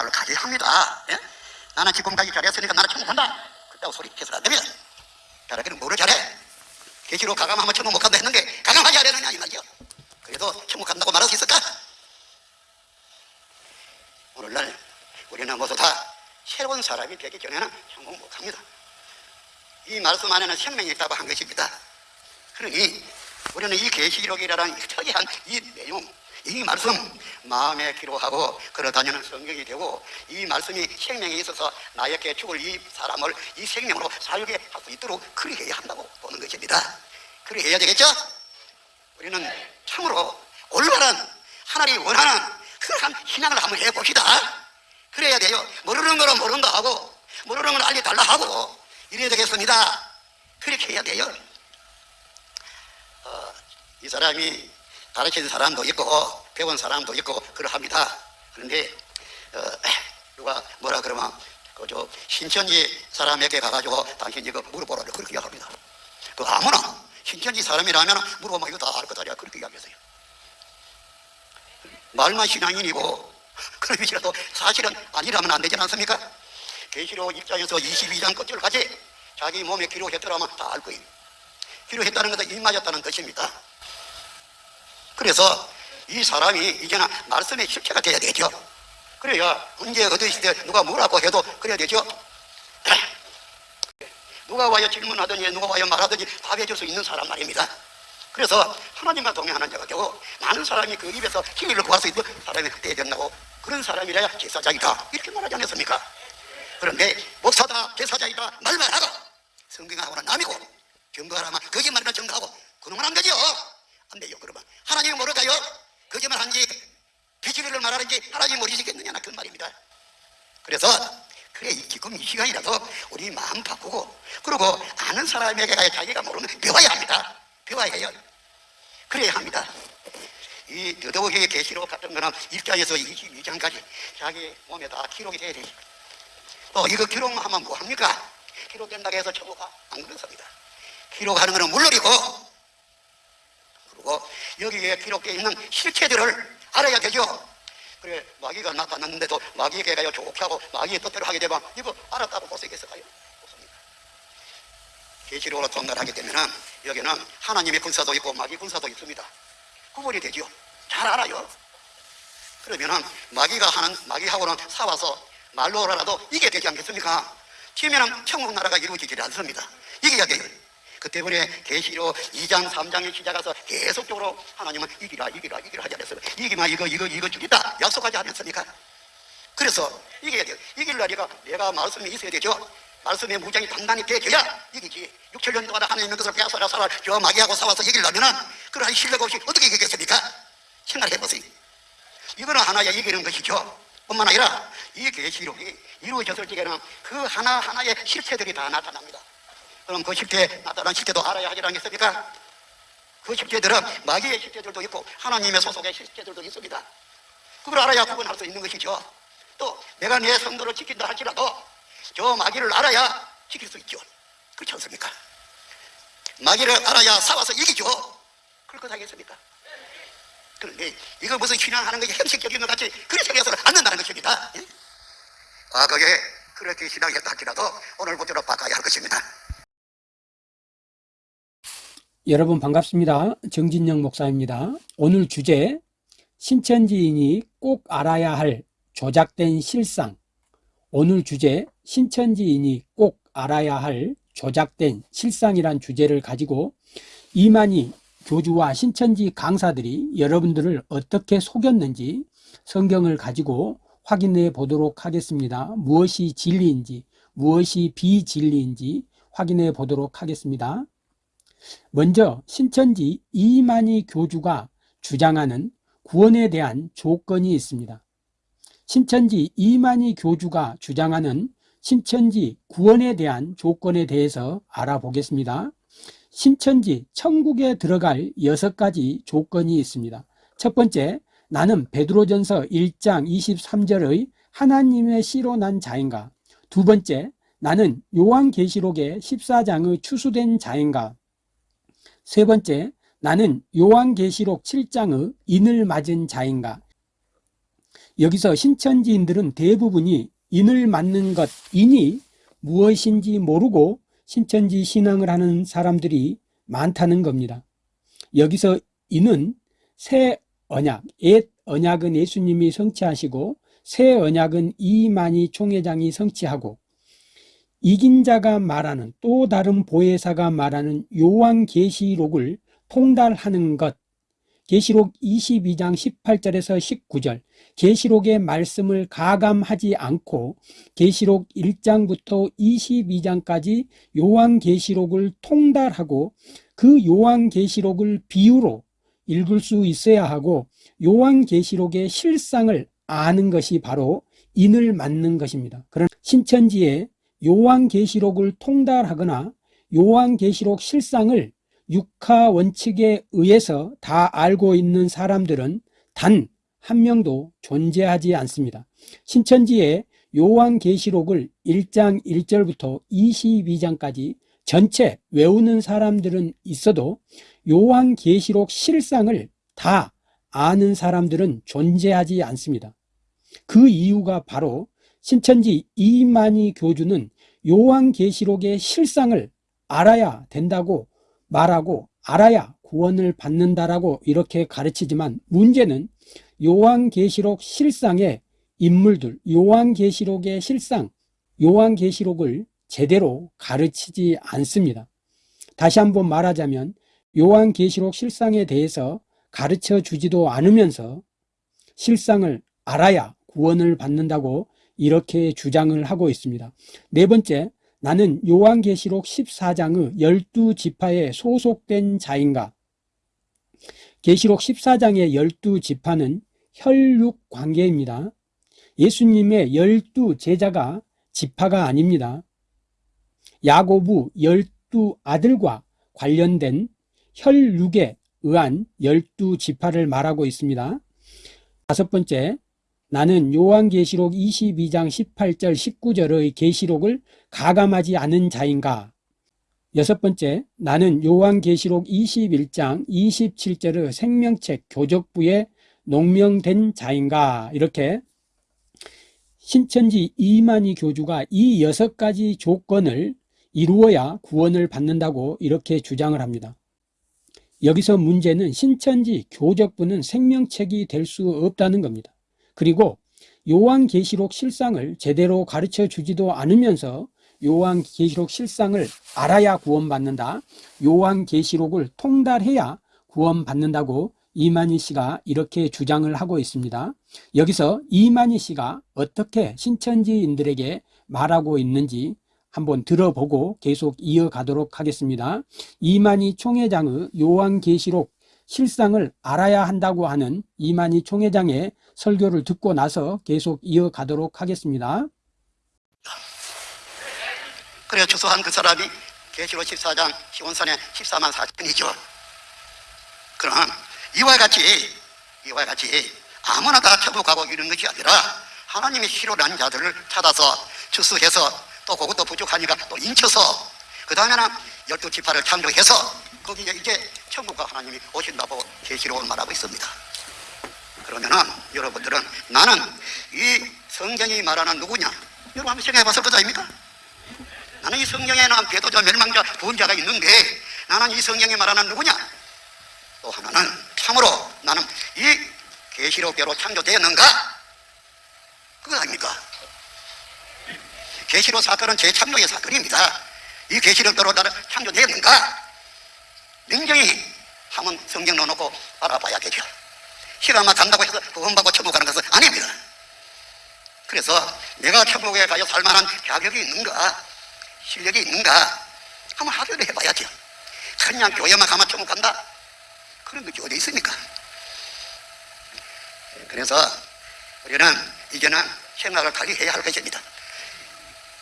말로 가지 합니다. 예? 나는 지금까지 잘했으니까 나는 천국한다. 그따고 소리 해서는 안 됩니다. 잘하기는 뭐를 잘해? 계시로 가감하면 천국 못 간다 했는데 가감하지 않았느냐 이 말이죠. 그래도 천국 간다고 말할 수 있을까? 오늘날 우리는 모두 다 새로운 사람이 되기 전에는 천국 못 갑니다. 이 말씀 안에는 생명이 있다고 한 것입니다. 그러니 우리는 이 계시록이라는 특이한 이 내용, 이 말씀 마음에 기록하고 걸어다니는 성경이 되고 이 말씀이 생명이 있어서 나에게 죽을 이 사람을 이 생명으로 살게 할 수 있도록 그리 해야 한다고 보는 것입니다. 그리 해야 되겠죠? 우리는 참으로 올바른 하나님이 원하는 그러한 신앙을 한번 해봅시다. 그래야 돼요. 모르는 거는 모른다 하고 모르는 건 알려달라 하고 이래야 되겠습니다. 그렇게 해야 돼요. 어, 이 사람이 가르친 사람도 있고 배운 사람도 있고 그러합니다. 그런데 어, 누가 뭐라 그러면 그저 신천지 사람에게 가가지고 당신 이거 물어보라고 그렇게 이야기합니다. 그 아무나 신천지 사람이라면 물어보면 이거 다 알 거다 그렇게 이야기하세요. 말만 신앙인이고 그러면이라도 사실은 아니라면 안 되지 않습니까? 계시록 입장에서 22장 끝줄까지 자기 몸에 기록했더라면 다 알 거예요. 기록했다는 것은 입맞았다는 뜻입니다. 그래서 이 사람이 이제는 말씀의 실체가 돼야 되죠. 그래야 언제 어디 시대 누가 뭐라고 해도 그래야 되죠. 누가 와요 질문하더니 누가 와요 말하더니 답해 줄 수 있는 사람 말입니다. 그래서 하나님과 동행하는 자가 되고 많은 사람이 그 입에서 힘을 구할 수 있는 사람이 그때 된다고 그런 사람이라야 제사장이다 이렇게 말하지 않았습니까? 그런데 목사다 제사장이다 말만 하고 성경하고는 남이고 증거하라면 거짓말이나 증거하고 그놈은 안 되죠 안 돼요 그러면 하나님이 모를까요? 거짓말 한지 비치를 말하는지 하나님이 모르시겠느냐 그 말입니다. 그래서 그래 지금 이 시간이라도 우리 마음 바꾸고 그리고 아는 사람에게 자기가 모르면 배워야 합니다. 배워야 해요. 그래야 합니다. 이 더더욱이 계시록 같은 거는 1장에서 22장까지 자기 몸에 다 기록이 돼야 되죠 또 이거 기록하면 뭐합니까? 기록된다고 해서 천국 안 그렇습니다. 기록하는 것은 물론이고 그리고 여기에 기록되어 있는 실체들을 알아야 되죠. 그래 마귀가 나타났는데도 마귀에게 가요 좋게 하고 마귀의 뜻대로 하게 되면 이거 알았다고 볼 수 있겠을까요? 없습니다. 계시록으로 통달하게 되면 여기는 하나님의 군사도 있고 마귀 군사도 있습니다. 구분이 되죠 잘 알아요. 그러면은 마귀가 하는 마귀하고는 싸워서 말로라도 이게 되지 않겠습니까? 치면은 천국 나라가 이루어지지 않습니다. 이겨야 돼요 그 때문에 계시록 2장 3장에 시작해서 계속적으로 하나님은 이기라 이기라 이기라 하지 않았어요. 이기면 이거 이거 이거 주겠다 약속하지 않았습니까? 그래서 이겨야 돼요. 이길 날이가 내가 말씀이 있어야 되죠. 말씀의 무장이 단단히 되어야 이기지. 6, 7년 동안 하나님의 것을 빼앗아라 살아 저 마귀하고 싸워서 이기려면은 그러한 실력 없이 어떻게 이기겠습니까? 생각해 보세요. 이거는 하나의 이기는 것이죠. 뿐만 아니라 이 계시록이 이루어졌을 적에는 그 하나하나의 실체들이 다 나타납니다 그럼 그 실체 나타난 실체도 알아야 하지 않겠습니까? 그 실체들은 마귀의 실체들도 있고 하나님의 소속의 실체들도 있습니다 그걸 알아야 구분할 수 있는 것이죠 또 내가 내 성도를 지킨다 할지라도 저 마귀를 알아야 지킬 수 있죠 그렇지 않습니까? 마귀를 알아야 싸워서 이기죠 그럴 것 하겠습니까? 그런데 이거 무슨 신앙하는 것이 형식적인 것 같이 그렇게 생겨서는 안 된다는 것입니다 예? 과거에 그렇게 신앙했다 할지라도 오늘부터는 바꿔야 할 것입니다 여러분 반갑습니다. 정진영 목사입니다. 오늘 주제 신천지인이 꼭 알아야 할 조작된 실상 오늘 주제 신천지인이 꼭 알아야 할 조작된 실상이란 주제를 가지고 이만희 교주와 신천지 강사들이 여러분들을 어떻게 속였는지 성경을 가지고 확인해 보도록 하겠습니다. 무엇이 진리인지 무엇이 비진리인지 확인해 보도록 하겠습니다. 먼저 신천지 이만희 교주가 주장하는 구원에 대한 조건이 있습니다. 신천지 이만희 교주가 주장하는 신천지 구원에 대한 조건에 대해서 알아보겠습니다. 신천지 천국에 들어갈 여섯 가지 조건이 있습니다. 첫 번째, 나는 베드로전서 1장 23절의 하나님의 씨로 난 자인가? 두 번째, 나는 요한계시록의 14장의 추수된 자인가? 세 번째, 나는 요한계시록 7장의 인을 맞은 자인가? 여기서 신천지인들은 대부분이 인을 맞는 것, 인이 무엇인지 모르고 신천지 신앙을 하는 사람들이 많다는 겁니다. 여기서 인은 새 언약, 옛 언약은 예수님이 성취하시고 새 언약은 이만희 총회장이 성취하고 이긴 자가 말하는 또 다른 보혜사가 말하는 요한 계시록을 통달하는 것 계시록 22장 18절에서 19절 계시록의 말씀을 가감하지 않고 계시록 1장부터 22장까지 요한 계시록을 통달하고 그 요한 계시록을 비유로 읽을 수 있어야 하고 요한 계시록의 실상을 아는 것이 바로 인을 맞는 것입니다. 그러나 신천지에 요한계시록을 통달하거나 요한계시록 실상을 육하 원칙에 의해서 다 알고 있는 사람들은 단 한 명도 존재하지 않습니다. 신천지에 요한계시록을 1장 1절부터 22장까지 전체 외우는 사람들은 있어도 요한계시록 실상을 다 아는 사람들은 존재하지 않습니다. 그 이유가 바로 신천지 이만희 교주는 요한계시록의 실상을 알아야 된다고 말하고 알아야 구원을 받는다라고 이렇게 가르치지만 문제는 요한계시록 실상의 인물들, 요한계시록의 실상, 요한계시록을 제대로 가르치지 않습니다. 다시 한번 말하자면 요한계시록 실상에 대해서 가르쳐 주지도 않으면서 실상을 알아야 구원을 받는다고 이렇게 주장을 하고 있습니다. 네 번째, 나는 요한계시록 14장의 12지파에 소속된 자인가? 계시록 14장의 12지파는 혈육 관계입니다. 예수님의 12제자가 지파가 아닙니다. 야고부 12아들과 관련된 혈육에 의한 12지파를 말하고 있습니다. 다섯 번째, 나는 요한계시록 22장 18절 19절의 계시록을 가감하지 않은 자인가? 여섯 번째, 나는 요한계시록 21장 27절의 생명책 교적부에 농명된 자인가? 이렇게 신천지 이만희 교주가 이 여섯 가지 조건을 이루어야 구원을 받는다고 이렇게 주장을 합니다. 여기서 문제는 신천지 교적부는 생명책이 될 수 없다는 겁니다. 그리고 요한계시록 실상을 제대로 가르쳐 주지도 않으면서 요한계시록 실상을 알아야 구원받는다. 요한계시록을 통달해야 구원받는다고 이만희 씨가 이렇게 주장을 하고 있습니다. 여기서 이만희 씨가 어떻게 신천지인들에게 말하고 있는지 한번 들어보고 계속 이어가도록 하겠습니다. 이만희 총회장의 요한계시록 실상을 알아야 한다고 하는 이만희 총회장의 설교를 듣고 나서 계속 이어가도록 하겠습니다. 그래 주소한 그 사람이 계시록 14장 시온산의 14만 4천이죠. 그럼 이와 같이 이와 같이 아무나 다 가고 이런 것이 아니라 하나님이 싫어하는 자들을 찾아서 추수해서 또 그것도 부족하니까 또 인쳐서 그 다음에는 열두 지파를 창조해서 거기에 이제 천국과 하나님이 오신다고 계시록을 말하고 있습니다. 그러면은 여러분들은 나는 이 성경이 말하는 누구냐? 여러분 한번 생각해 봤을 것 아닙니까? 나는 이 성경에는 배도자, 멸망자, 부자가 있는데 나는 이 성경이 말하는 누구냐? 또 하나는 참으로 나는 이 계시록대로 창조되었는가? 그거 아닙니까? 계시록 사건은 재창조의 사건입니다. 이 계시록대로 나는 창조되었는가? 냉정히 한번 성경 넣어놓고 알아봐야겠죠. 시간만 간다고 해서 구원받고 천국 가는 것은 아닙니다. 그래서 내가 천국에 가서 살만한 자격이 있는가, 실력이 있는가 한번 확인을 해봐야죠. 그냥 교회만 가면 천국 간다? 그런 것이 어디 있습니까? 그래서 우리는 이제는 생각을 관리해야 할 것입니다.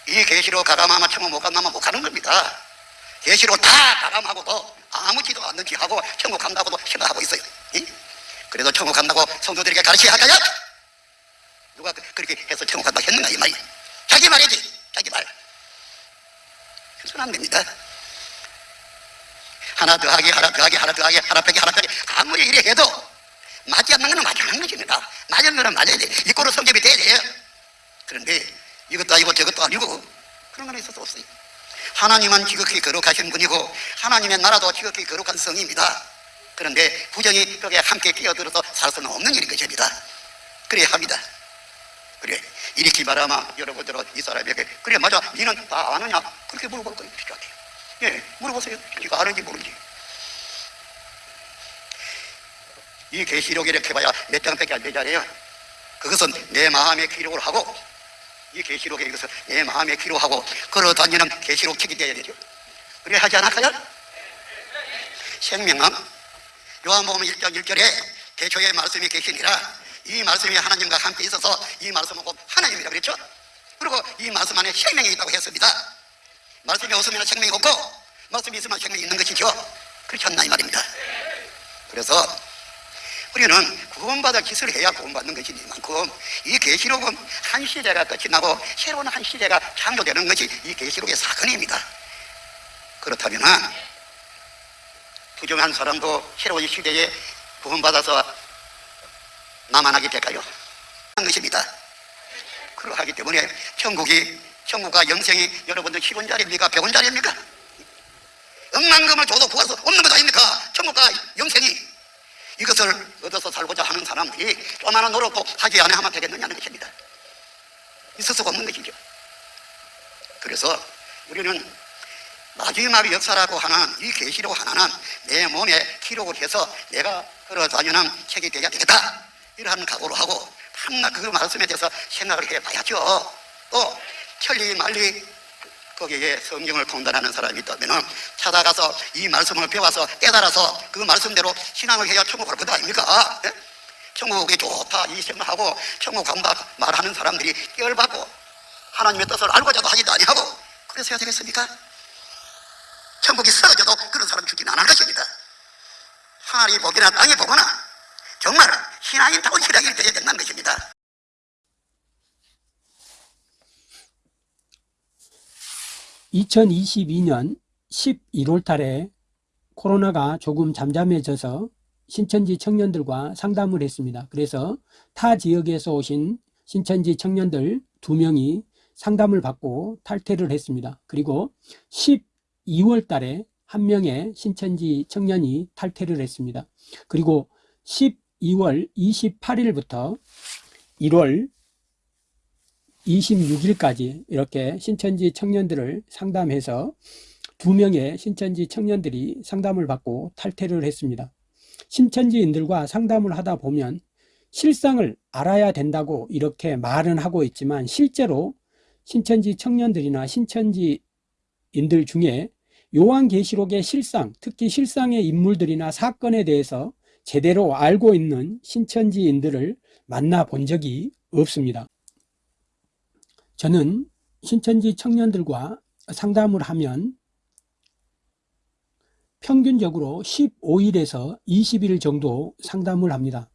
이 계시로 가감하면 천국 못 간다면 못 가는 겁니다. 계시로 다 가감하고도 아무지도 않는지 하고 천국 간다고도 생각하고 있어요. 이? 그래도 천국 간다고 성도들에게 가르쳐야 할까요? 누가 그- 그렇게 해서 천국 간다고 했는가 이 말이 자기 말이지 자기 말 그래서는 안 됩니다. 하나 더하기 하나 더하기 하나 더하기 하나 빼기 하나 빼기 아무리 이래 해도 맞지 않는 거는 맞지 않는 것입니다. 맞은 거는 맞아야 돼. 이꼴로 성립이 돼야 돼요. 그런데 이것도 아니고 저것도 아니고 그런 건 있을 수 없어요. 하나님은 지극히 거룩하신 분이고 하나님의 나라도 지극히 거룩한 성입니다. 그런데 부정이 거기에 함께 끼어들어서 살 수는 없는 일인 것입니다. 그래야 합니다. 그래 이렇게 말하면 여러분들은 이 사람에게. 그래 맞아. 니는 다 아느냐? 그렇게 물어볼 거예요 필요하대요. 예 물어보세요. 네가 아는지 모르는지. 이 계시록이 이렇게 봐야 몇 장밖에 안 되잖아요? 그것은 내 마음에 기록을 하고 이 계시록에 이것을 내 마음에 기록하고 걸어다니는 계시록 책이 되어야 되죠. 그래 하지 않을까요? 생명은 요한복음 1장 1절에 대초에 말씀이 계시니라. 이 말씀이 하나님과 함께 있어서 이 말씀은 곧 하나님이라 그랬죠? 그리고 이 말씀 안에 생명이 있다고 했습니다. 말씀이 없으면 생명이 없고 말씀이 있으면 생명이 있는 것이죠. 그렇지 않나 이 말입니다. 그래서 우리는 구원받을 짓을 해야 구원받는 것이니만큼 이 계시록은 한 시대가 끝이 나고 새로운 한 시대가 창조되는 것이 이 계시록의 사건입니다 그렇다면 부정한 사람도 새로운 시대에 구원받아서 남아나게 될까요? 하는 것입니다. 그러하기 때문에 천국이 천국과 영생이 여러분들 10원짜리입니까? 100원짜리입니까? 억만금을 줘도 구할 수 없는 것 아닙니까? 천국과 영생이 이것을 얻어서 살고자 하는 사람들이 조만한 노력도 하지 않아 하면 되겠느냐는 것입니다. 있을 수가 없는 것이죠. 그래서 우리는 마지막 역사라고 하는 이 계시록 하나는 내 몸에 기록을 해서 내가 걸어다니는 책이 되어야 되겠다. 이러한 각오로 하고 한나 그 말씀에 대해서 생각을 해봐야죠. 또 천리 말리 거기에 성경을 통달하는 사람이 있다면 찾아가서 이 말씀을 배워서 깨달아서 그 말씀대로 신앙을 해야 천국 갈 것 아닙니까? 예? 천국이 좋다 이 생각하고 천국 간다 말하는 사람들이 열받고 하나님의 뜻을 알고자도 하지도 아니하고 그래서 해야 되겠습니까? 천국이 쓰러져도 그런 사람 죽이는 안할 것입니다. 하늘이 보거나 땅이 보거나 정말 신앙인다운 신앙이 되어야 된다는 것입니다. (2022년 11월) 달에 코로나가 조금 잠잠해져서 신천지 청년들과 상담을 했습니다. 그래서 타 지역에서 오신 신천지 청년들 두 명이 상담을 받고 탈퇴를 했습니다. 그리고 12월 달에 한 명의 신천지 청년이 탈퇴를 했습니다. 그리고 12월 28일부터 1월 26일까지 이렇게 신천지 청년들을 상담해서 두 명의 신천지 청년들이 상담을 받고 탈퇴를 했습니다. 신천지인들과 상담을 하다 보면 실상을 알아야 된다고 이렇게 말은 하고 있지만 실제로 신천지 청년들이나 신천지인들 중에 요한계시록의 실상, 특히 실상의 인물들이나 사건에 대해서 제대로 알고 있는 신천지인들을 만나 본 적이 없습니다. 저는 신천지 청년들과 상담을 하면 평균적으로 15일에서 20일 정도 상담을 합니다.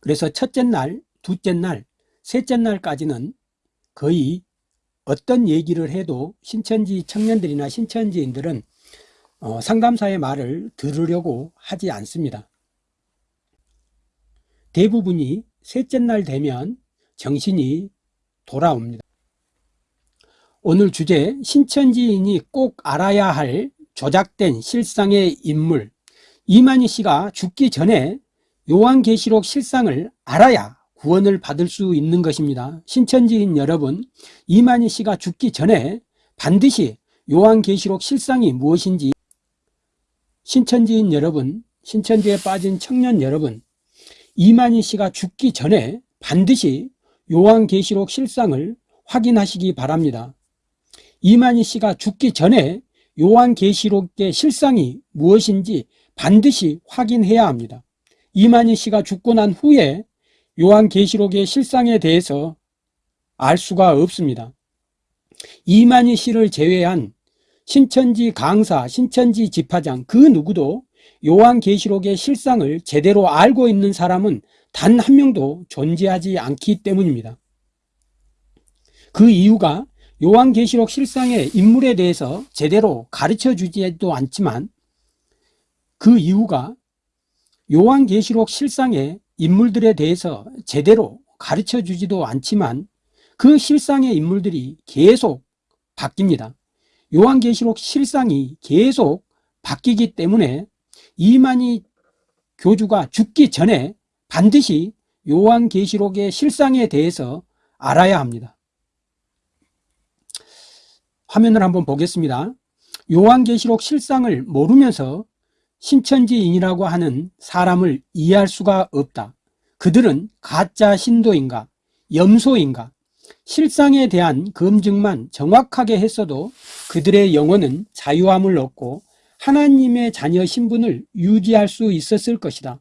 그래서 첫째 날, 둘째 날, 셋째 날까지는 거의 어떤 얘기를 해도 신천지 청년들이나 신천지인들은 어, 상담사의 말을 들으려고 하지 않습니다. 대부분이 셋째 날 되면 정신이 돌아옵니다. 오늘 주제 신천지인이 꼭 알아야 할 조작된 실상의 인물 이만희 씨가 죽기 전에 요한계시록 실상을 알아야 구원을 받을 수 있는 것입니다. 신천지인 여러분 이만희 씨가 죽기 전에 반드시 요한계시록 실상이 무엇인지 신천지인 여러분 신천지에 빠진 청년 여러분 이만희 씨가 죽기 전에 반드시 요한계시록 실상을 확인하시기 바랍니다. 이만희 씨가 죽기 전에 요한계시록의 실상이 무엇인지 반드시 확인해야 합니다. 이만희 씨가 죽고 난 후에 요한계시록의 실상에 대해서 알 수가 없습니다. 이만희 씨를 제외한 신천지 강사, 신천지 집화장 그 누구도 요한계시록의 실상을 제대로 알고 있는 사람은 단 한 명도 존재하지 않기 때문입니다. 그 이유가 요한계시록 실상의 인물에 대해서 제대로 가르쳐 주지도 않지만 그 이유가 요한계시록 실상의 인물들에 대해서 제대로 가르쳐 주지도 않지만 그 실상의 인물들이 계속 바뀝니다. 요한계시록 실상이 계속 바뀌기 때문에 이만희 교주가 죽기 전에 반드시 요한계시록의 실상에 대해서 알아야 합니다. 화면을 한번 보겠습니다. 요한계시록 실상을 모르면서 신천지인이라고 하는 사람을 이해할 수가 없다. 그들은 가짜 신도인가, 염소인가, 실상에 대한 검증만 정확하게 했어도 그들의 영혼은 자유함을 얻고 하나님의 자녀 신분을 유지할 수 있었을 것이다.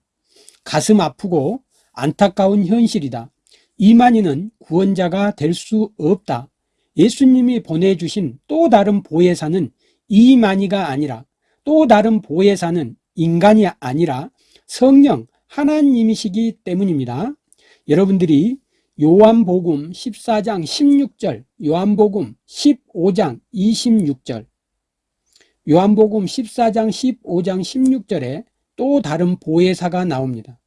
가슴 아프고 안타까운 현실이다. 이만희는 구원자가 될 수 없다. 예수님이 보내주신 또 다른 보혜사는 이만희가 아니라 또 다른 보혜사는 인간이 아니라 성령 하나님이시기 때문입니다. 여러분들이 요한복음 14장 16절, 요한복음 15장 26절, 요한복음 14장 15장 16절에 또 다른 보혜사가 나옵니다.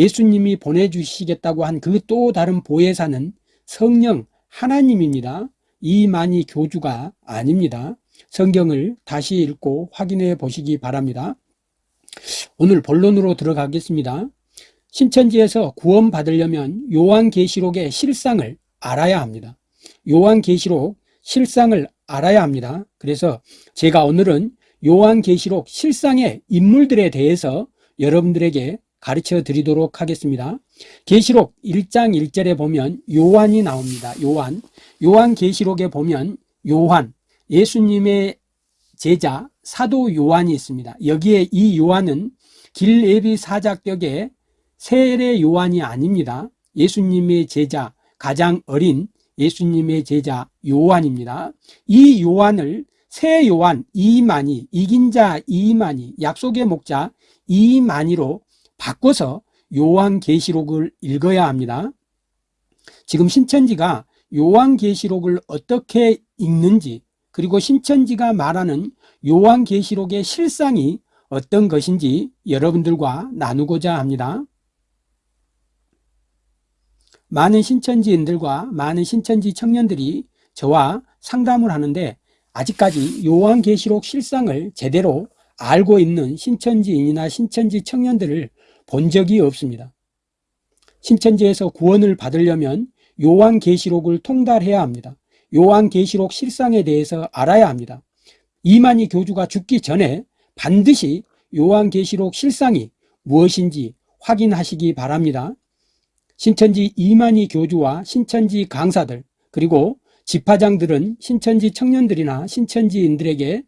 예수님이 보내주시겠다고 한 그 또 다른 보혜사는 성령 하나님입니다. 이만희 교주가 아닙니다. 성경을 다시 읽고 확인해 보시기 바랍니다. 오늘 본론으로 들어가겠습니다. 신천지에서 구원 받으려면 요한계시록의 실상을 알아야 합니다. 요한계시록 실상을 알아야 합니다. 그래서 제가 오늘은 요한계시록 실상의 인물들에 대해서 여러분들에게 가르쳐 드리도록 하겠습니다. 계시록 1장 1절에 보면 요한이 나옵니다. 요한. 요한 계시록에 보면 요한, 예수님의 제자 사도 요한이 있습니다. 여기에 이 요한은 길예비 사자격의 세례 요한이 아닙니다. 예수님의 제자 가장 어린 예수님의 제자 요한입니다. 이 요한을 새 요한 이만희, 이긴 자 이만희, 약속의 목자 이만희로 바꿔서 요한계시록을 읽어야 합니다. 지금 신천지가 요한계시록을 어떻게 읽는지 그리고 신천지가 말하는 요한계시록의 실상이 어떤 것인지 여러분들과 나누고자 합니다. 많은 신천지인들과 많은 신천지 청년들이 저와 상담을 하는데 아직까지 요한계시록 실상을 제대로 알고 있는 신천지인이나 신천지 청년들을 본 적이 없습니다. 신천지에서 구원을 받으려면 요한계시록을 통달해야 합니다. 요한계시록 실상에 대해서 알아야 합니다. 이만희 교주가 죽기 전에 반드시 요한계시록 실상이 무엇인지 확인하시기 바랍니다. 신천지 이만희 교주와 신천지 강사들 그리고 집화장들은 신천지 청년들이나 신천지인들에게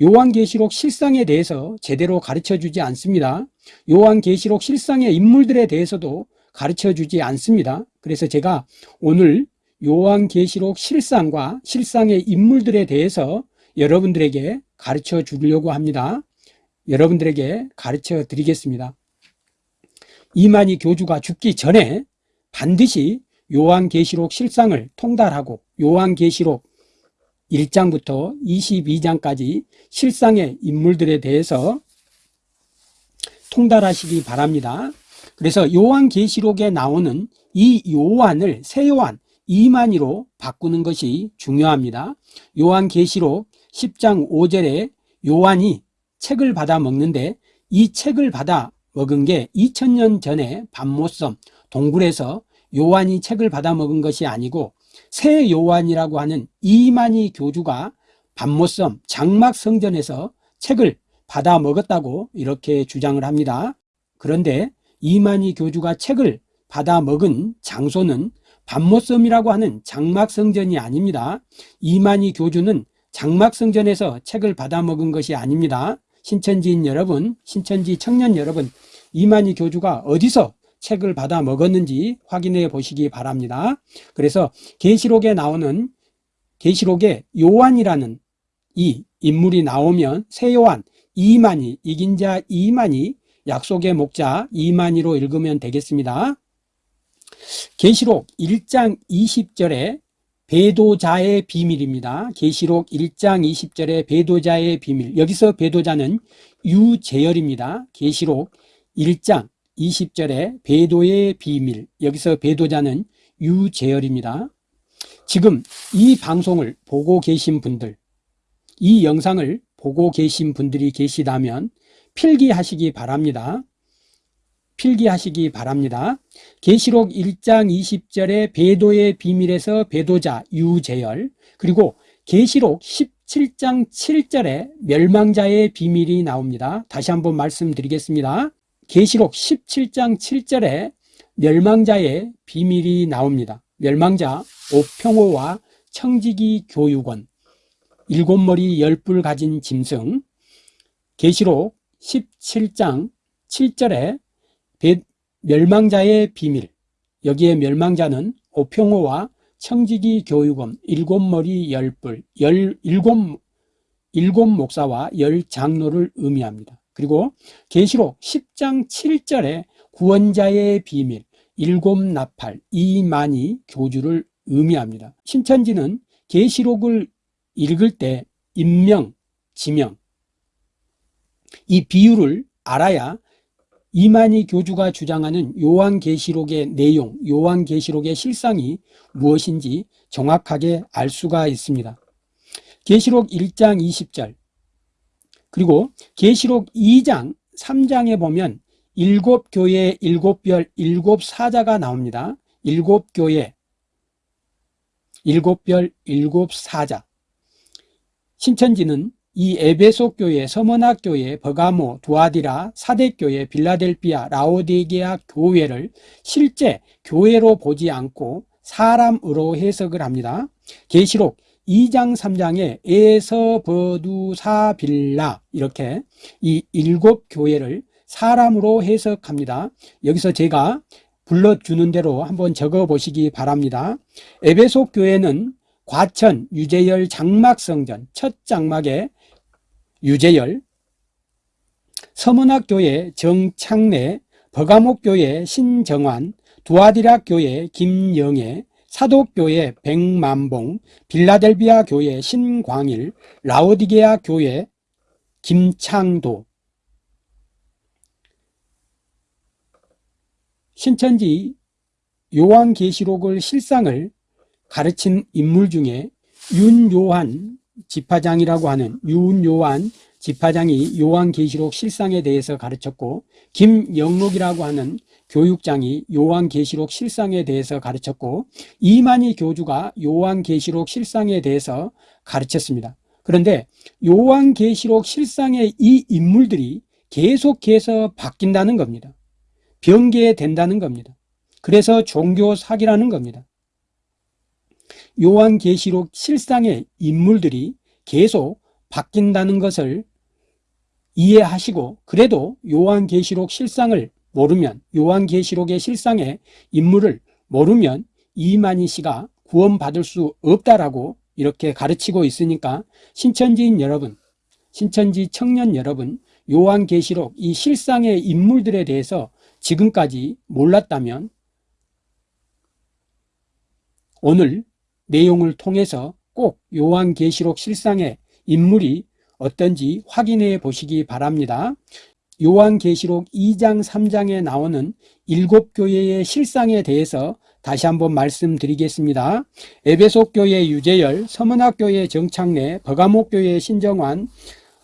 요한계시록 실상에 대해서 제대로 가르쳐주지 않습니다. 요한계시록 실상의 인물들에 대해서도 가르쳐주지 않습니다. 그래서 제가 오늘 요한계시록 실상과 실상의 인물들에 대해서 여러분들에게 가르쳐 주려고 합니다. 여러분들에게 가르쳐 드리겠습니다. 이만희 교주가 죽기 전에 반드시 요한계시록 실상을 통달하고 요한계시록 1장부터 22장까지 실상의 인물들에 대해서 통달하시기 바랍니다. 그래서 요한계시록에 나오는 이 요한을 새 요한 이만희로 바꾸는 것이 중요합니다. 요한계시록 10장 5절에 요한이 책을 받아 먹는데 이 책을 받아 먹은 게 2000년 전에 밤모섬 동굴에서 요한이 책을 받아 먹은 것이 아니고 새 요한이라고 하는 이만희 교주가 밤모섬 장막 성전에서 책을 받아 먹었다고 이렇게 주장을 합니다. 그런데 이만희 교주가 책을 받아 먹은 장소는 밤모섬이라고 하는 장막성전이 아닙니다. 이만희 교주는 장막성전에서 책을 받아 먹은 것이 아닙니다. 신천지인 여러분, 신천지 청년 여러분, 이만희 교주가 어디서 책을 받아 먹었는지 확인해 보시기 바랍니다. 그래서 계시록에 나오는 계시록에 요한이라는 이 인물이 나오면 새 요한 이만희, 이긴 자 이만희, 약속의 목자 이만희로 읽으면 되겠습니다. 계시록 1장 20절에 배도자의 비밀입니다. 계시록 1장 20절의 배도자의 비밀. 여기서 배도자는 유재열입니다. 계시록 1장 20절의 배도의 비밀. 여기서 배도자는 유재열입니다. 지금 이 방송을 보고 계신 분들, 이 영상을 보고 계신 분들이 계시다면 필기하시기 바랍니다. 필기하시기 바랍니다. 계시록 1장 20절의 배도의 비밀에서 배도자 유재열 그리고 계시록 17장 7절에 멸망자의 비밀이 나옵니다. 다시 한번 말씀드리겠습니다. 계시록 17장 7절에 멸망자의 비밀이 나옵니다. 멸망자 오평호와 청지기 교육원 일곱 머리 열뿔 가진 짐승 계시록 17장 7절에 멸망자의 비밀 여기에 멸망자는 오평호와 청지기 교육원 일곱 머리 열뿔 열 일곱 일곱 목사와 열 장로를 의미합니다. 그리고 계시록 10장 7절에 구원자의 비밀 일곱 나팔 이만희 교주를 의미합니다. 신천지는 계시록을 읽을 때 인명, 지명 이 비유를 알아야 이만희 교주가 주장하는 요한계시록의 내용, 요한계시록의 실상이 무엇인지 정확하게 알 수가 있습니다. 계시록 1장 20절 그리고 계시록 2장 3장에 보면 일곱 교회 일곱 별 일곱 사자가 나옵니다. 일곱 교회 일곱 별 일곱 사자 신천지는 이 에베소 교회, 서머나 교회, 버가모, 두아디라, 사대 교회, 빌라델피아, 라오디게아 교회를 실제 교회로 보지 않고 사람으로 해석을 합니다. 계시록 2장 3장에 에서 버두사 빌라 이렇게 이 일곱 교회를 사람으로 해석합니다. 여기서 제가 불러주는 대로 한번 적어 보시기 바랍니다. 에베소 교회는 과천 유재열 장막성전 첫 장막에 유재열 서문학교회 정창래 버가목교회 신정환 두아디락 교회 김영애 사독교회 백만봉 빌라델비아 교회 신광일 라오디게아 교회 김창도. 신천지 요한계시록을 실상을 가르친 인물 중에 윤요한 지파장이라고 하는 윤요한 지파장이 요한계시록 실상에 대해서 가르쳤고 김영록이라고 하는 교육장이 요한계시록 실상에 대해서 가르쳤고 이만희 교주가 요한계시록 실상에 대해서 가르쳤습니다. 그런데 요한계시록 실상의 이 인물들이 계속해서 바뀐다는 겁니다. 변개된다는 겁니다. 그래서 종교 사기라는 겁니다. 요한계시록 실상의 인물들이 계속 바뀐다는 것을 이해하시고 그래도 요한계시록 실상을 모르면 요한계시록의 실상의 인물을 모르면 이만희 씨가 구원받을 수 없다라고 이렇게 가르치고 있으니까 신천지인 여러분 신천지 청년 여러분 요한계시록 이 실상의 인물들에 대해서 지금까지 몰랐다면 오늘 내용을 통해서 꼭 요한계시록 실상의 인물이 어떤지 확인해 보시기 바랍니다. 요한계시록 2장 3장에 나오는 일곱 교회의 실상에 대해서 다시 한번 말씀드리겠습니다. 에베소 교회 유재열, 서문학 교회 정창래, 버가목 교회 신정환,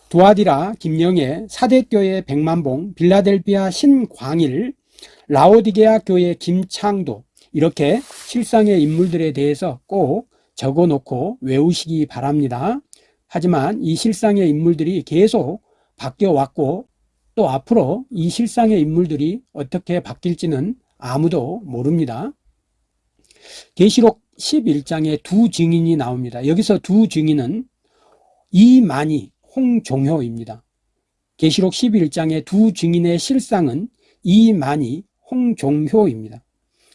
두아디라 김영애, 사대교회 백만봉, 빌라델비아 신광일, 라오디게아 교회 김창도 이렇게 실상의 인물들에 대해서 꼭 적어놓고 외우시기 바랍니다. 하지만 이 실상의 인물들이 계속 바뀌어 왔고 또 앞으로 이 실상의 인물들이 어떻게 바뀔지는 아무도 모릅니다. 계시록 11장에 두 증인이 나옵니다. 여기서 두 증인은 이만희, 홍종효입니다. 계시록 11장의 두 증인의 실상은 이만희, 홍종효입니다.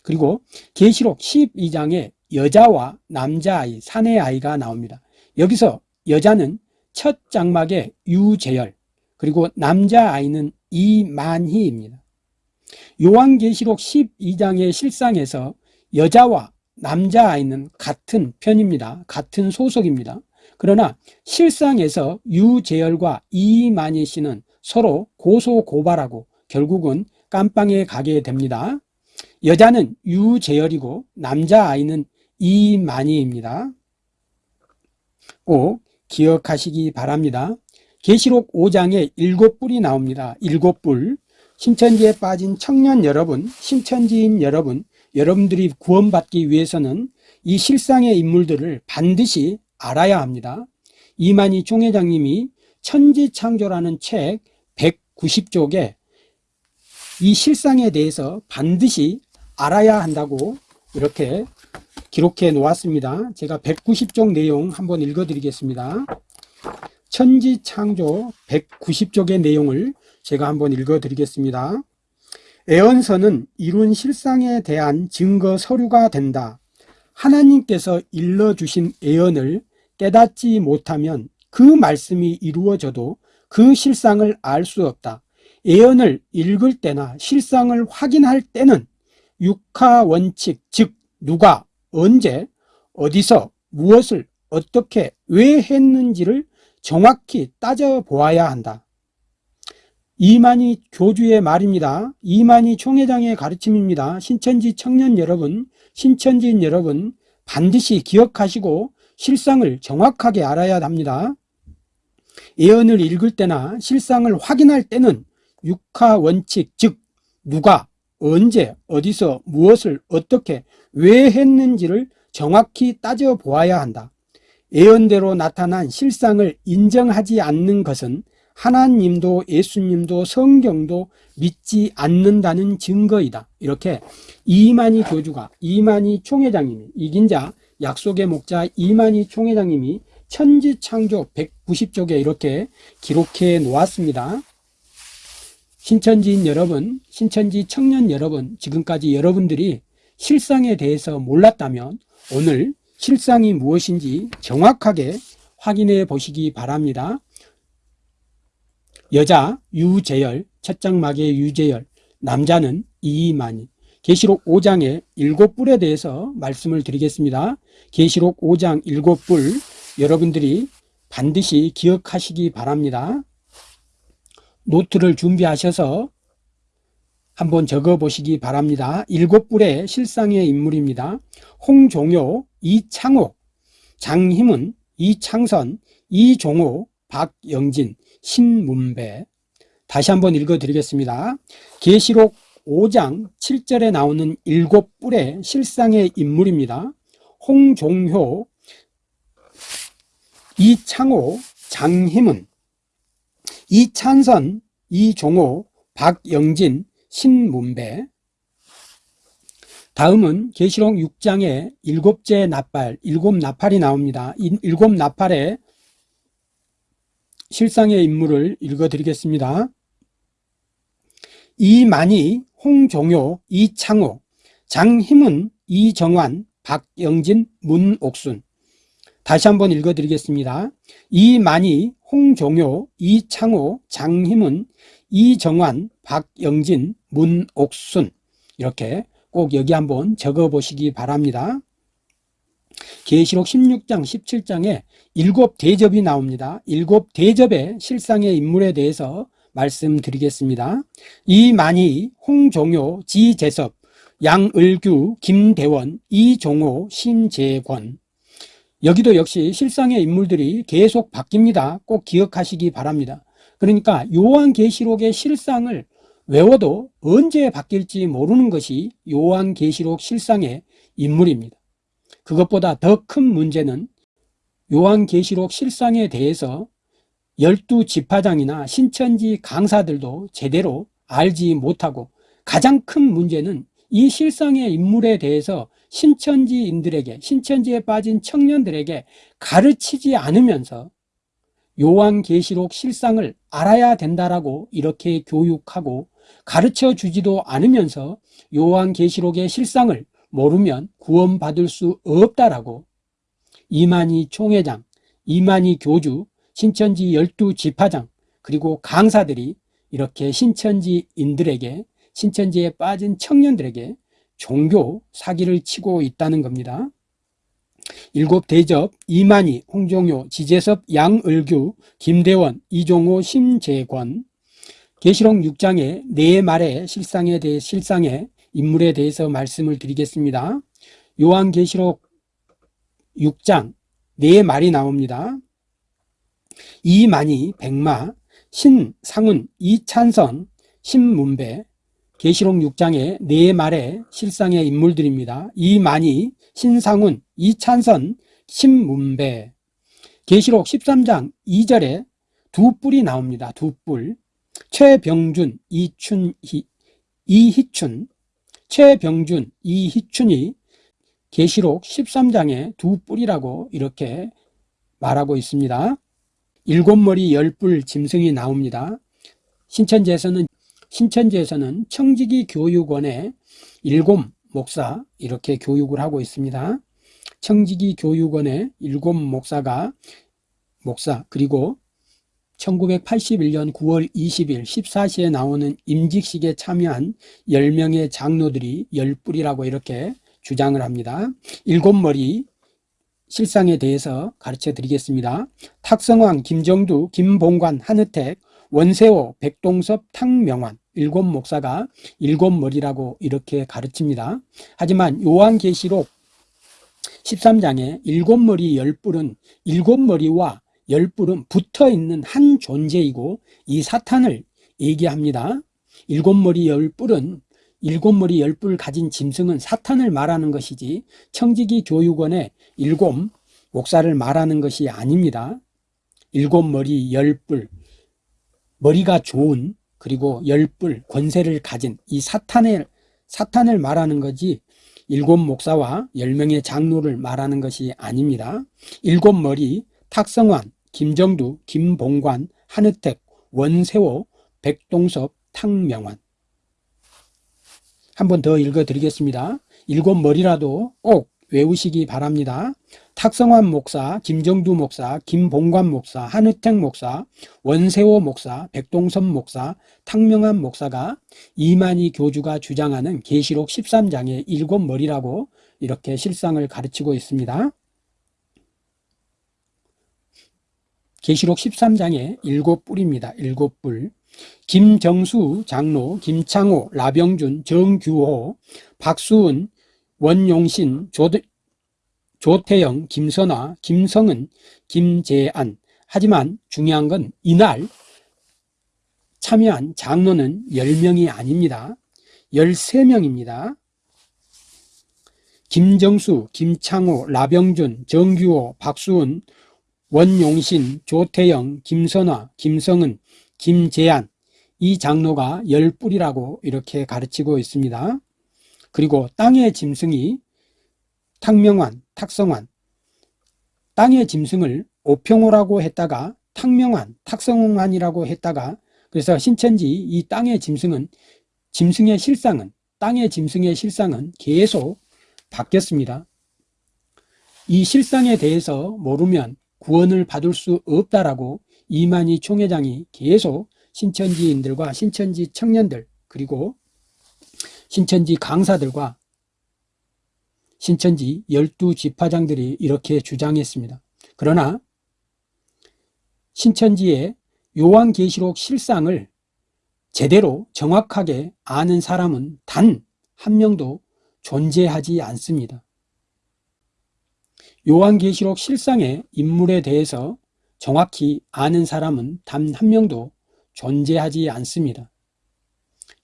그리고 계시록 12장에 여자와 남자아이, 사내아이가 나옵니다. 여기서 여자는 첫 장막의 유재열, 그리고 남자아이는 이만희입니다. 요한계시록 12장의 실상에서 여자와 남자아이는 같은 편입니다. 같은 소속입니다. 그러나 실상에서 유재열과 이만희 씨는 서로 고소고발하고 결국은 깜빵에 가게 됩니다. 여자는 유재열이고 남자아이는 이만희입니다. 꼭 기억하시기 바랍니다. 계시록 5장에 일곱 뿔이 나옵니다. 일곱 뿔. 신천지에 빠진 청년 여러분, 신천지인 여러분, 여러분들이 구원받기 위해서는 이 실상의 인물들을 반드시 알아야 합니다. 이만희 총회장님이 천지창조라는 책 190쪽에 이 실상에 대해서 반드시 알아야 한다고 이렇게 기록해 놓았습니다. 제가 190쪽 내용 한번 읽어 드리겠습니다. 천지창조 190쪽의 내용을 제가 한번 읽어 드리겠습니다. 애언서는 이룬 실상에 대한 증거 서류가 된다. 하나님께서 일러주신 애언을 깨닫지 못하면 그 말씀이 이루어져도 그 실상을 알 수 없다. 애언을 읽을 때나 실상을 확인할 때는 육하 원칙, 즉 누가 언제 어디서 무엇을 어떻게 왜 했는지를 정확히 따져 보아야 한다. 이만희 교주의 말입니다. 이만희 총회장의 가르침입니다. 신천지 청년 여러분, 신천지인 여러분 반드시 기억하시고 실상을 정확하게 알아야 합니다. 예언을 읽을 때나 실상을 확인할 때는 육하 원칙, 즉 누가 언제 어디서 무엇을 어떻게 왜 했는지를 정확히 따져 보아야 한다. 예언대로 나타난 실상을 인정하지 않는 것은 하나님도 예수님도 성경도 믿지 않는다는 증거이다. 이렇게 이만희 교주가 이만희 총회장님이 이긴 자 약속의 목자 이만희 총회장님이 천지창조 190쪽에 이렇게 기록해 놓았습니다. 신천지인 여러분, 신천지 청년 여러분, 지금까지 여러분들이 실상에 대해서 몰랐다면 오늘 실상이 무엇인지 정확하게 확인해 보시기 바랍니다. 여자 유재열, 첫 장막의 유재열, 남자는 이만희. 계시록 5장의 일곱 뿔에 대해서 말씀을 드리겠습니다. 계시록 5장 일곱 뿔 여러분들이 반드시 기억하시기 바랍니다. 노트를 준비하셔서 한번 적어 보시기 바랍니다. 일곱 뿔의 실상의 인물입니다. 홍종효, 이창옥, 장희문, 이창선, 이종호, 박영진, 신문배 다시 한번 읽어 드리겠습니다. 계시록 5장 7절에 나오는 일곱 뿔의 실상의 인물입니다. 홍종효, 이창호, 장희문, 이찬선, 이종호, 박영진, 신문배 다음은 계시록 6장에 일곱째 나팔, 일곱 나팔이 나옵니다. 이 일곱 나팔의 실상의 인물을 읽어드리겠습니다. 이만희, 홍종효, 이창호, 장희문, 이정환, 박영진, 문옥순 다시 한번 읽어드리겠습니다. 이만희, 홍종효, 이창호, 장희문, 이정환, 박영진, 문옥순 이렇게 꼭 여기 한번 적어 보시기 바랍니다. 계시록 16장, 17장에 일곱 대접이 나옵니다. 일곱 대접의 실상의 인물에 대해서 말씀드리겠습니다. 이만희, 홍종효, 지재섭, 양을규, 김대원, 이종호, 신재권 여기도 역시 실상의 인물들이 계속 바뀝니다. 꼭 기억하시기 바랍니다. 그러니까 요한계시록의 실상을 외워도 언제 바뀔지 모르는 것이 요한계시록 실상의 인물입니다. 그것보다 더 큰 문제는 요한계시록 실상에 대해서 열두 지파장이나 신천지 강사들도 제대로 알지 못하고 가장 큰 문제는 이 실상의 인물에 대해서 신천지인들에게 신천지에 빠진 청년들에게 가르치지 않으면서 요한계시록 실상을 알아야 된다라고 이렇게 교육하고 가르쳐 주지도 않으면서 요한계시록의 실상을 모르면 구원받을 수 없다라고 이만희 총회장, 이만희 교주, 신천지 열두 지파장 그리고 강사들이 이렇게 신천지인들에게 신천지에 빠진 청년들에게 종교 사기를 치고 있다는 겁니다. 일곱 대접, 이만희, 홍종효, 지재섭, 양을규, 김대원, 이종호, 심재권 계시록 6장의 네 말의 실상에 대해 실상의 인물에 대해서 말씀을 드리겠습니다. 요한 계시록 6장 네 말이 나옵니다. 이만희, 백마, 신상훈, 이찬선, 신문배 계시록 6장의 네 말의 실상의 인물들입니다. 이만희, 신상훈, 이찬선, 신문배 계시록 13장 2절에 두 뿔이 나옵니다. 두 뿔. 최병준, 이춘희, 이희춘, 최병준, 이희춘이 계시록 13장에 두 뿔이라고 이렇게 말하고 있습니다. 일곱 머리 열 뿔 짐승이 나옵니다. 신천지에서는 신천지에서는 청지기 교육원에 일곱 목사 이렇게 교육을 하고 있습니다. 청지기 교육원에 일곱 목사가 목사 그리고 1981년 9월 20일 14시에 나오는 임직식에 참여한 10명의 장로들이 열뿔이라고 이렇게 주장을 합니다. 일곱 머리 실상에 대해서 가르쳐 드리겠습니다. 탁성왕, 김정두, 김봉관, 한혜택, 원세호, 백동섭, 탕명환 일곱 목사가 일곱 머리라고 이렇게 가르칩니다. 하지만 요한계시록 13장에 일곱 머리 열 뿔은 일곱 머리와 열 뿔은 붙어 있는 한 존재이고 이 사탄을 얘기합니다. 일곱 머리 열 뿔은 일곱 머리 열 뿔 가진 짐승은 사탄을 말하는 것이지 청지기 교육원의 일곱 목사를 말하는 것이 아닙니다. 일곱 머리 열 뿔 머리가 좋은 그리고 열뿔 권세를 가진 이 사탄을 사탄을 말하는 거지 일곱 목사와 열 명의 장로를 말하는 것이 아닙니다. 일곱 머리 탁성환, 김정두, 김봉관, 한혜택, 원세호, 백동섭, 탕명환 한 번 더 읽어드리겠습니다. 일곱 머리라도 꼭 외우시기 바랍니다. 탁성환 목사, 김정두 목사, 김봉관 목사, 한혜택 목사, 원세호 목사, 백동섭 목사, 탕명한 목사가 이만희 교주가 주장하는 계시록 13장의 일곱 머리라고 이렇게 실상을 가르치고 있습니다. 계시록 13장의 일곱 뿔입니다. 일곱 뿔. 김정수 장로, 김창호, 라병준, 정규호, 박수은, 원용신, 조, 조태영, 김선화, 김성은, 김재안. 하지만 중요한 건 이날 참여한 장로는 10명이 아닙니다. 13명입니다. 김정수, 김창호, 라병준, 정규호, 박수은, 원용신, 조태영, 김선화, 김성은, 김재안 이 장로가 열 뿔이라고 이렇게 가르치고 있습니다. 그리고 땅의 짐승이 탁명환, 탁성환 땅의 짐승을 오평호라고 했다가 탁명환, 탁성환이라고 했다가 그래서 신천지 이 땅의 짐승은 짐승의 실상은 땅의 짐승의 실상은 계속 바뀌었습니다. 이 실상에 대해서 모르면 구원을 받을 수 없다라고 이만희 총회장이 계속 신천지인들과 신천지 청년들 그리고 신천지 강사들과 신천지 열두 지파장들이 이렇게 주장했습니다. 그러나 신천지의 요한계시록 실상을 제대로 정확하게 아는 사람은 단 한 명도 존재하지 않습니다. 요한계시록 실상의 인물에 대해서 정확히 아는 사람은 단 한 명도 존재하지 않습니다.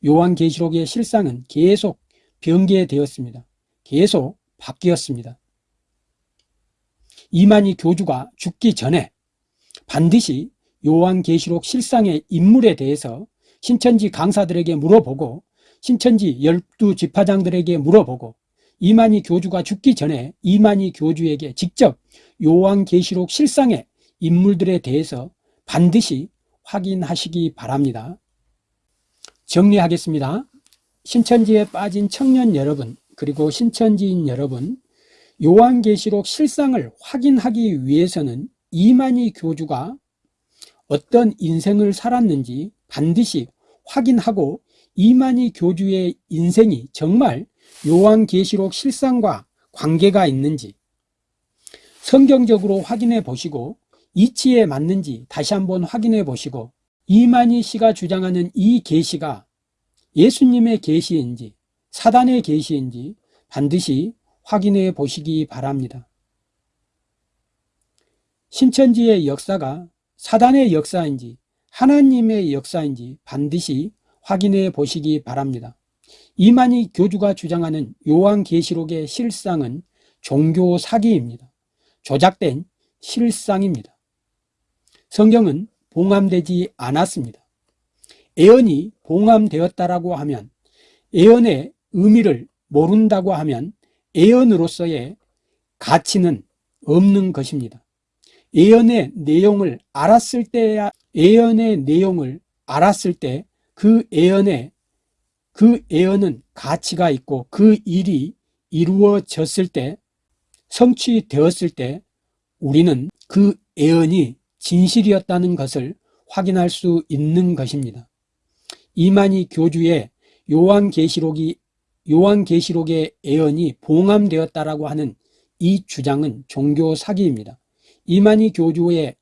요한계시록의 실상은 계속 변개되었습니다. 계속 바뀌었습니다. 이만희 교주가 죽기 전에 반드시 요한계시록 실상의 인물에 대해서 신천지 강사들에게 물어보고 신천지 열두 지파장들에게 물어보고 이만희 교주가 죽기 전에 이만희 교주에게 직접 요한계시록 실상의 인물들에 대해서 반드시 확인하시기 바랍니다. 정리하겠습니다. 신천지에 빠진 청년 여러분 그리고 신천지인 여러분 요한계시록 실상을 확인하기 위해서는 이만희 교주가 어떤 인생을 살았는지 반드시 확인하고 이만희 교주의 인생이 정말 요한계시록 실상과 관계가 있는지 성경적으로 확인해 보시고 이치에 맞는지 다시 한번 확인해 보시고 이만희 씨가 주장하는 이 계시가 예수님의 계시인지 사단의 계시인지 반드시 확인해 보시기 바랍니다. 신천지의 역사가 사단의 역사인지 하나님의 역사인지 반드시 확인해 보시기 바랍니다. 이만희 교주가 주장하는 요한계시록의 실상은 종교 사기입니다. 조작된 실상입니다. 성경은 봉함되지 않았습니다. 예언이 봉함되었다라고 하면 예언의 의미를 모른다고 하면 예언으로서의 가치는 없는 것입니다. 예언의 내용을 알았을 때야 예언의 내용을 알았을 때 그 예언에 그 예언은 가치가 있고 그 일이 이루어졌을 때 성취되었을 때 우리는 그 예언이 진실이었다는 것을 확인할 수 있는 것입니다. 이만희 교주의 요한계시록이 요한계시록의 예언이 봉함되었다라고 하는 이 주장은 종교 사기입니다. 이만희 교주의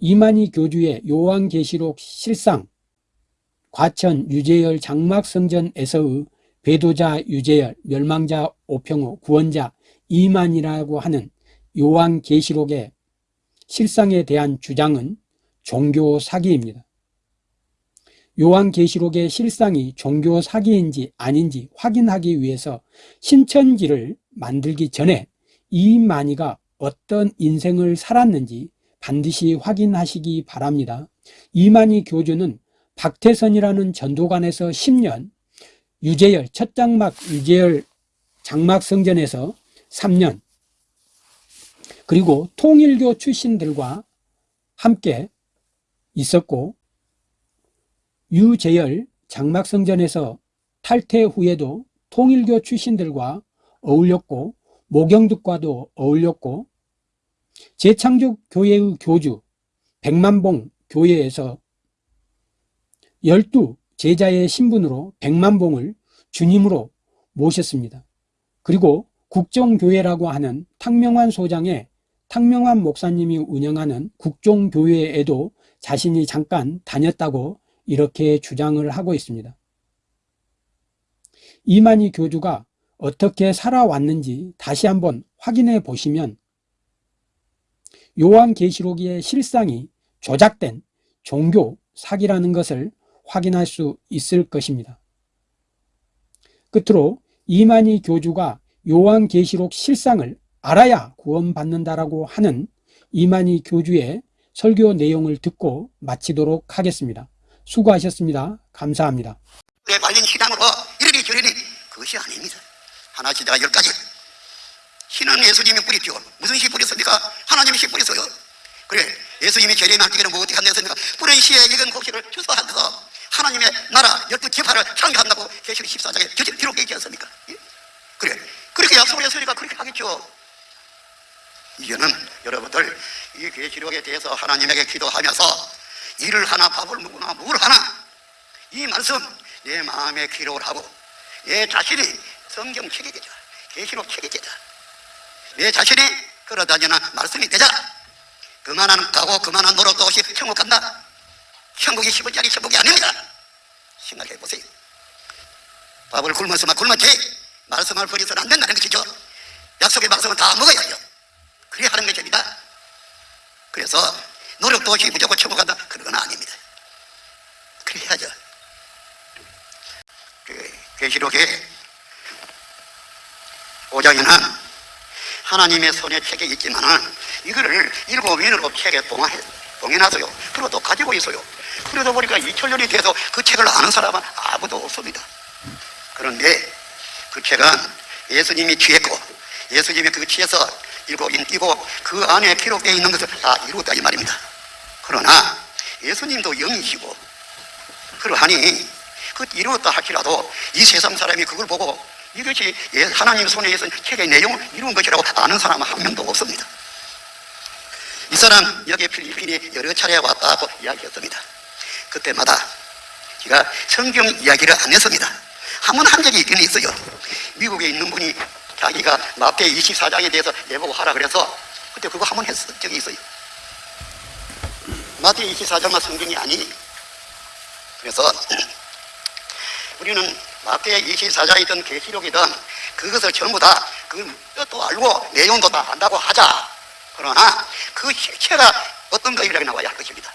이만희 교주의 요한계시록 실상 과천 유재열 장막성전에서의 배도자 유재열 멸망자 오평호 구원자 이만이라고 하는 요한계시록의 실상에 대한 주장은 종교 사기입니다. 요한계시록의 실상이 종교 사기인지 아닌지 확인하기 위해서 신천지를 만들기 전에 이만희가 어떤 인생을 살았는지 반드시 확인하시기 바랍니다. 이만희 교주는 박태선이라는 전도관에서 10년, 유재열, 첫 장막 유재열 장막 성전에서 3년, 그리고 통일교 출신들과 함께 있었고, 유재열 장막성전에서 탈퇴 후에도 통일교 출신들과 어울렸고 모경득과도 어울렸고 재창조 교회의 교주 백만봉 교회에서 열두 제자의 신분으로 백만봉을 주님으로 모셨습니다. 그리고 국종교회라고 하는 탕명환 소장의 탕명환 목사님이 운영하는 국종교회에도 자신이 잠깐 다녔다고 이렇게 주장을 하고 있습니다. 이만희 교주가 어떻게 살아왔는지 다시 한번 확인해 보시면 요한계시록의 실상이 조작된 종교 사기라는 것을 확인할 수 있을 것입니다. 끝으로 이만희 교주가 요한계시록 실상을 알아야 구원받는다라고 하는 이만희 교주의 설교 내용을 듣고 마치도록 하겠습니다. 수고하셨습니다. 감사합니다. 에 관련 신앙으로 이러니 저러니 그것이 아닙니다. 하나 시대가 열 가지. 신은 예수님이 뿌리죠. 무슨 씨 뿌렸습니까? 하나님이 씨 뿌렸어요. 그래, 예수님이 재림에 한때는 뭐 어떻게 한댔습니까? 뿌린 씨에 익은 곡식을 주소하셔서 하나님의 나라 열두 지파를 창조한다고 계시록 14장에 저기 기록되어 있지 않습니까? 예? 그래, 그렇게 약속을 했으니까 그렇게 하겠죠. 이제는 여러분들 이 계시록에 대해서 하나님에게 기도하면서 일을 하나 밥을 먹거나 뭘 하나. 이 말씀 내 마음에 기록을 하고 내 자신이 성경 책이 되자 계시록 책이 되자. 내 자신이 걸어다니는 말씀이 되자. 그만한 가고 그만한 노력도 없이 천국 간다. 천국이 10원짜리 천국이 아닙니다. 생각해 보세요. 밥을 굶어서만 굶었지. 말씀을 버려서는 안 된다는 것이죠. 약속의 말씀은 다 먹어야죠 그래야 하는 것입니다. 그래서 노력도 없이 무조건 천국 간다 그런 건 아닙니다 그래 야죠 그 계시록에 5장에는 하나님의 손에 책에 있지만은 이거를 일곱 인으로 책에 봉해, 봉해놨어요. 그리고 또 가지고 있어요. 그러다 보니까 2000년이 돼서 그 책을 아는 사람은 아무도 없습니다. 그런데 그 책은 예수님이 취했고 예수님이 그 취해서 일곱 인 띄고 그 안에 기록되어 있는 것을 다 이루었다 이 말입니다. 그러나 예수님도 영이시고 그러하니 그 이루었다 할지라도 이 세상 사람이 그걸 보고 이것이 예- 하나님 손에 있는 책의 내용을 이룬 것이라고 아는 사람은 한 명도 없습니다. 이 사람 여기 필리핀에 여러 차례 왔다고 이야기했습니다. 그때마다 제가 성경 이야기를 안 했습니다. 한 번 한 적이 있긴 있어요. 미국에 있는 분이 자기가 마태 24장에 대해서 내보고 하라 그래서 그때 그거 한 번 했던 적이 있어요. 마태 24장만 성경이 아니니. 그래서 우리는 마태 24장이든 계시록이든 그것을 전부 다 그 뜻도 알고 내용도 다 안다고 하자. 그러나 그 실체가 어떤 것이라고 나와야 할 것입니다.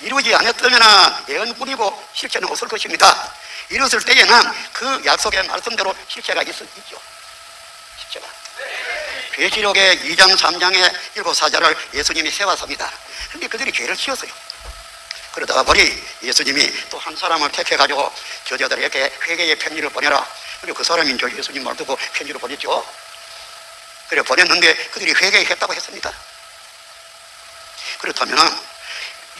이루지 않았다면 예언뿐이고 실체는 없을 것입니다. 이뤘을 때에는 그 약속의 말씀대로 실체가 있, 있죠. 실체가. 계시록의 2장 3장의 일곱 사자를 예수님이 세웠습니다. 근데 그들이 죄를 지었어요. 그러다가 보니 예수님이 또 한 사람을 택해가지고 저자들에게 회개의 편지를 보내라. 그리고 그 사람이 이제 예수님 말 듣고 편지를 보냈죠. 그래 보냈는데 그들이 회개했다고 했습니다. 그렇다면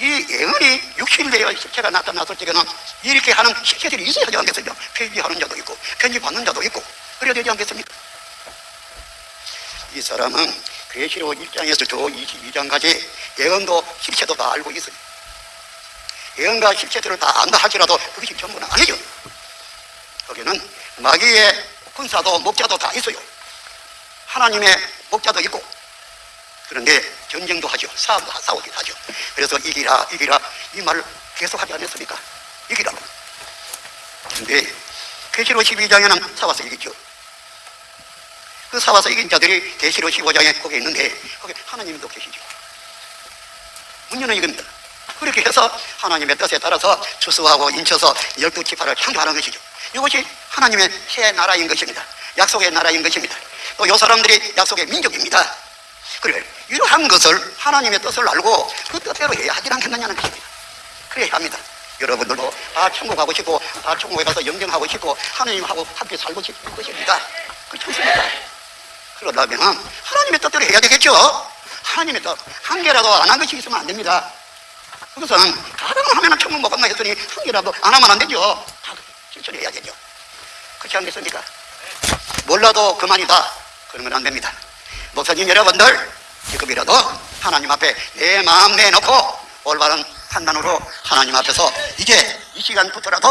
이 예언이 육신되어 실체가 나타났을 적에는 이렇게 하는 실체들이 있어야 하지 않겠습니까? 편지하는 자도 있고 편지 받는 자도 있고 그래야 되지 않겠습니까? 이 사람은 계시록 1장에서 저 22장까지 예언도 실체도 다 알고 있어요. 예언과 실체들을 다 안다 할지라도 그것이 전부는 아니죠. 거기는 마귀의 군사도 목자도 다 있어요. 하나님의 목자도 있고 그런데 전쟁도 하죠. 싸움도 하- 싸우기도 하죠. 그래서 이기라 이기라 이 말을 계속 하지 않았습니까? 이기라고. 근데 계시록 12장에는 싸워서 이기죠. 그 싸워서 이긴 자들이 계시록 15장에 거기 있는데 거기 하나님도 계시죠. 문제는 이겁니다. 그렇게 해서 하나님의 뜻에 따라서 추수하고 인쳐서 열두 지파를 창조하는 것이죠. 이것이 하나님의 새 나라인 것입니다. 약속의 나라인 것입니다. 또 이 사람들이 약속의 민족입니다. 그래 이러한 것을 하나님의 뜻을 알고 그 뜻대로 해야 하지 않겠느냐는 것입니다. 그래야 합니다. 여러분들도 다 천국 가고 싶고 다 천국에 가서 영정하고 싶고 하나님하고 함께 살고 싶은 것입니다. 그렇지 않습니까? 그러려면 하나님의 뜻대로 해야 되겠죠. 하나님의 뜻 한 개라도 안 한 것이 있으면 안 됩니다. 그것은 가능을 하면 천국 못 간다 했더니 한 개라도 안 하면 안 되죠. 다 실천해야 을 되죠. 그렇지 않겠습니까? 몰라도 그만이다. 그러면 안 됩니다. 목사님 여러분들 지금이라도 하나님 앞에 내 마음 내놓고 올바른 판단으로 하나님 앞에서 이제 이 시간부터라도